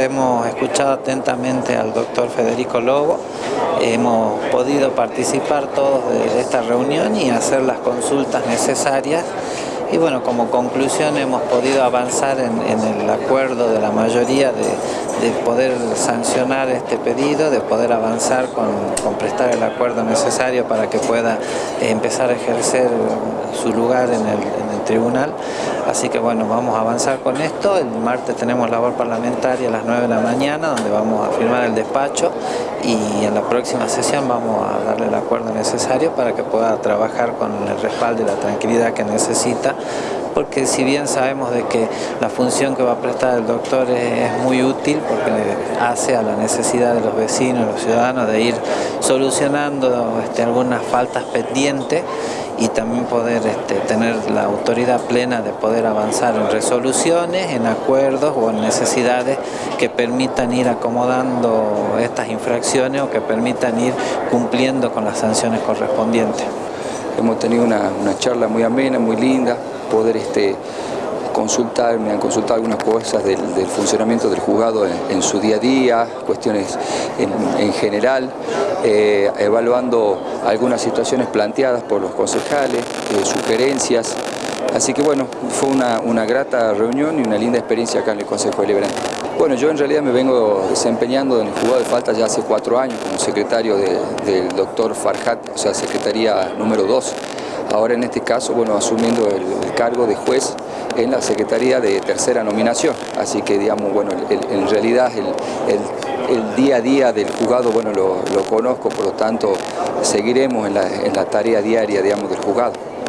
Hemos escuchado atentamente al doctor Federico Lobo, hemos podido participar todos de esta reunión y hacer las consultas necesarias. Y bueno, como conclusión hemos podido avanzar en, el acuerdo de la mayoría de, poder sancionar este pedido, de poder avanzar con, prestar el acuerdo necesario para que pueda empezar a ejercer su lugar en el, tribunal. Así que bueno, vamos a avanzar con esto. El martes tenemos labor parlamentaria a las 9 de la mañana, donde vamos a firmar el despacho y en la próxima sesión vamos a darle el acuerdo necesario para que pueda trabajar con el respaldo y la tranquilidad que necesita porque si bien sabemos de que la función que va a prestar el doctor es, muy útil porque hace a la necesidad de los vecinos, los ciudadanos de ir solucionando este, algunas faltas pendientes y también poder este, tener la autoridad plena de poder avanzar en resoluciones, en acuerdos o en necesidades que permitan ir acomodando estas infracciones o que permitan ir cumpliendo con las sanciones correspondientes. Hemos tenido una, charla muy amena, muy linda, poder este, consultar, me han consultado algunas cosas del, funcionamiento del juzgado en, su día a día, cuestiones en, general, eh, evaluando algunas situaciones planteadas por los concejales, eh, sugerencias. Así que bueno, fue una, grata reunión y una linda experiencia acá en el Consejo Deliberante. Bueno, yo en realidad me vengo desempeñando en el juzgado de falta ya hace cuatro años como secretario del doctor Farhat, o sea, secretaría número dos. Ahora en este caso, bueno, asumiendo el cargo de juez en la Secretaría de Tercera Nominación. Así que, digamos, bueno, en realidad el, día a día del juzgado, bueno, lo, conozco, por lo tanto, seguiremos en la, en la tarea diaria, digamos, del juzgado.